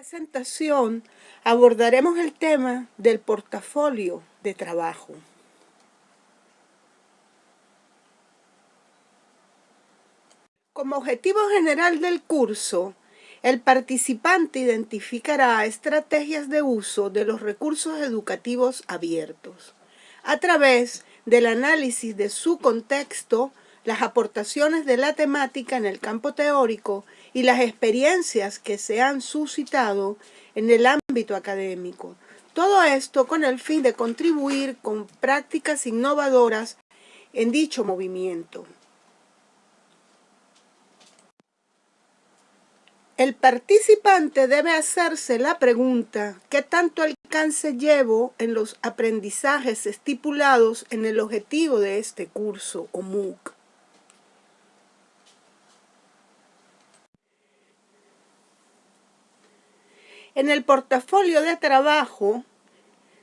presentación abordaremos el tema del portafolio de trabajo. Como objetivo general del curso, el participante identificará estrategias de uso de los recursos educativos abiertos a través del análisis de su contexto, las aportaciones de la temática en el campo teórico y las experiencias que se han suscitado en el ámbito académico. Todo esto con el fin de contribuir con prácticas innovadoras en dicho movimiento. El participante debe hacerse la pregunta ¿qué tanto alcance llevo en los aprendizajes estipulados en el objetivo de este curso o MOOC? En el portafolio de trabajo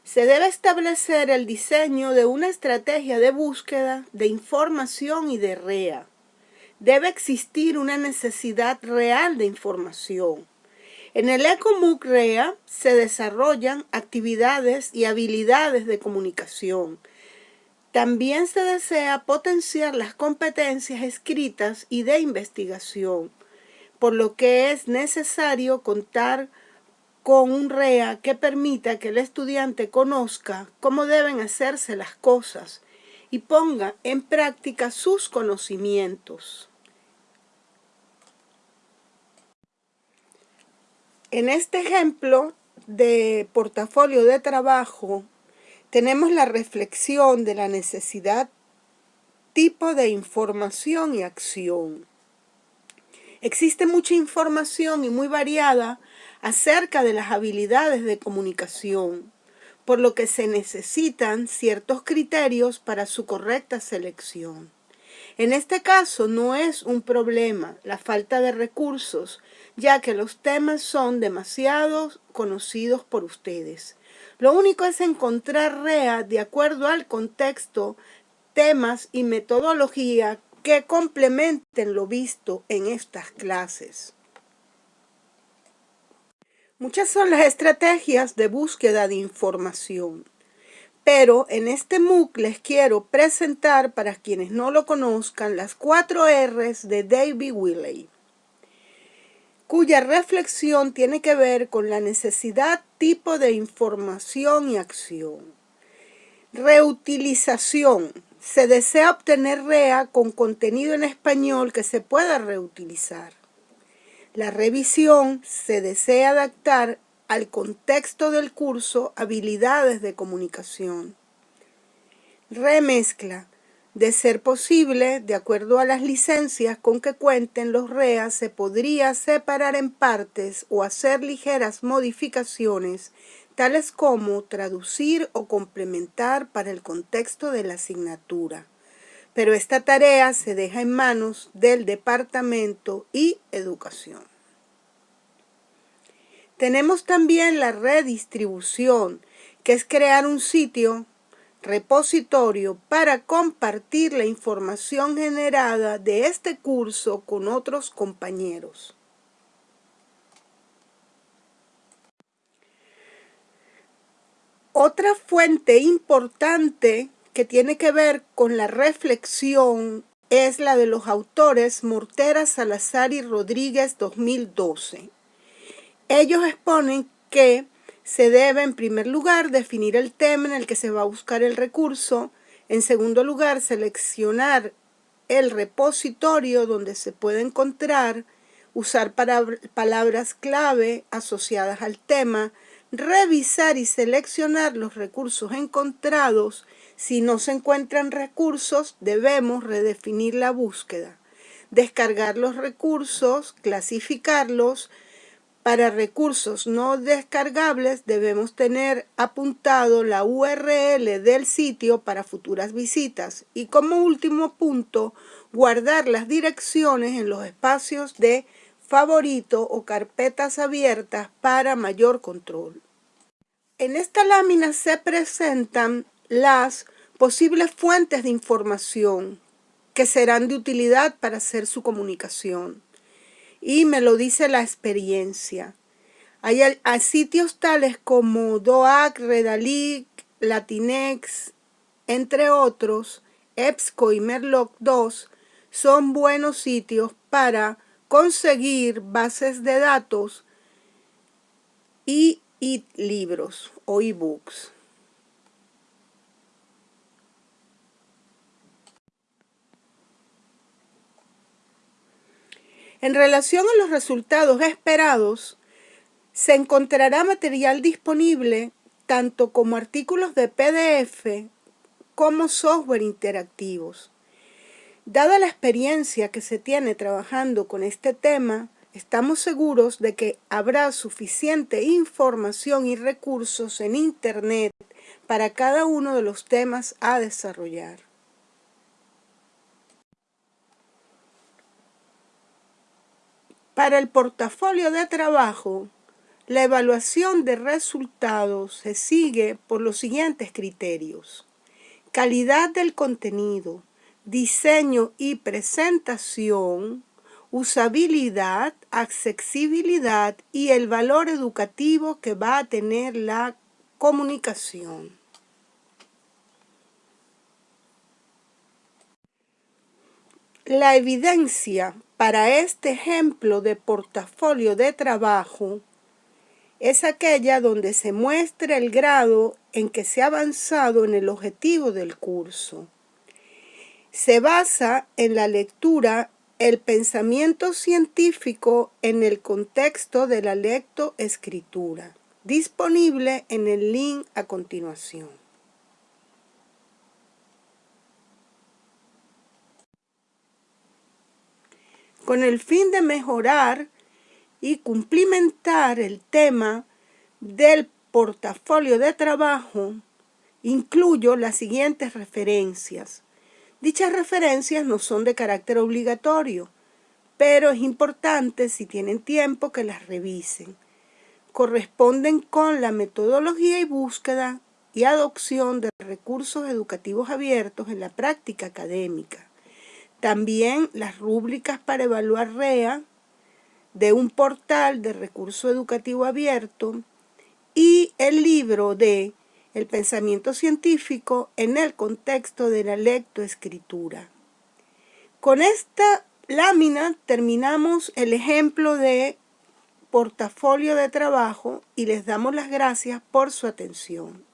se debe establecer el diseño de una estrategia de búsqueda de información y de REA. Debe existir una necesidad real de información. En el ECOMUC REA se desarrollan actividades y habilidades de comunicación. También se desea potenciar las competencias escritas y de investigación, por lo que es necesario contar con un REA que permita que el estudiante conozca cómo deben hacerse las cosas y ponga en práctica sus conocimientos. En este ejemplo de portafolio de trabajo tenemos la reflexión de la necesidad tipo de información y acción. Existe mucha información y muy variada acerca de las habilidades de comunicación, por lo que se necesitan ciertos criterios para su correcta selección. En este caso no es un problema la falta de recursos, ya que los temas son demasiado conocidos por ustedes. Lo único es encontrar REA de acuerdo al contexto, temas y metodología que complementen lo visto en estas clases. Muchas son las estrategias de búsqueda de información, pero en este MOOC les quiero presentar, para quienes no lo conozcan, las cuatro R's de David Willey, cuya reflexión tiene que ver con la necesidad, tipo de información y acción. Reutilización. Se desea obtener REA con contenido en español que se pueda reutilizar. La revisión se desea adaptar al contexto del curso habilidades de comunicación. Remezcla. De ser posible, de acuerdo a las licencias con que cuenten los REA, se podría separar en partes o hacer ligeras modificaciones, tales como traducir o complementar para el contexto de la asignatura pero esta tarea se deja en manos del Departamento y Educación. Tenemos también la redistribución, que es crear un sitio repositorio para compartir la información generada de este curso con otros compañeros. Otra fuente importante que tiene que ver con la reflexión es la de los autores Mortera, Salazar y Rodríguez 2012. Ellos exponen que se debe en primer lugar definir el tema en el que se va a buscar el recurso, en segundo lugar seleccionar el repositorio donde se puede encontrar, usar palabras clave asociadas al tema, revisar y seleccionar los recursos encontrados. Si no se encuentran recursos, debemos redefinir la búsqueda, descargar los recursos, clasificarlos. Para recursos no descargables debemos tener apuntado la URL del sitio para futuras visitas. Y como último punto, guardar las direcciones en los espacios de favorito o carpetas abiertas para mayor control. En esta lámina se presentan las posibles fuentes de información que serán de utilidad para hacer su comunicación. Y me lo dice la experiencia. Hay sitios tales como DOAC, Redalic, Latinex, entre otros, EBSCO y Merlock 2 son buenos sitios para conseguir bases de datos y, libros o ebooks. En relación a los resultados esperados, se encontrará material disponible tanto como artículos de PDF como software interactivos. Dada la experiencia que se tiene trabajando con este tema, estamos seguros de que habrá suficiente información y recursos en Internet para cada uno de los temas a desarrollar. Para el portafolio de trabajo, la evaluación de resultados se sigue por los siguientes criterios. Calidad del contenido, diseño y presentación, usabilidad, accesibilidad y el valor educativo que va a tener la comunicación. La evidencia para este ejemplo de portafolio de trabajo es aquella donde se muestra el grado en que se ha avanzado en el objetivo del curso. Se basa en la lectura el pensamiento científico en el contexto de la lectoescritura, disponible en el link a continuación. Con el fin de mejorar y cumplimentar el tema del portafolio de trabajo, incluyo las siguientes referencias. Dichas referencias no son de carácter obligatorio, pero es importante, si tienen tiempo, que las revisen. Corresponden con la metodología y búsqueda y adopción de recursos educativos abiertos en la práctica académica. También las rúbricas para evaluar REA, de un portal de recurso educativo abierto y el libro de El pensamiento científico en el contexto de la lectoescritura. Con esta lámina terminamos el ejemplo de portafolio de trabajo y les damos las gracias por su atención.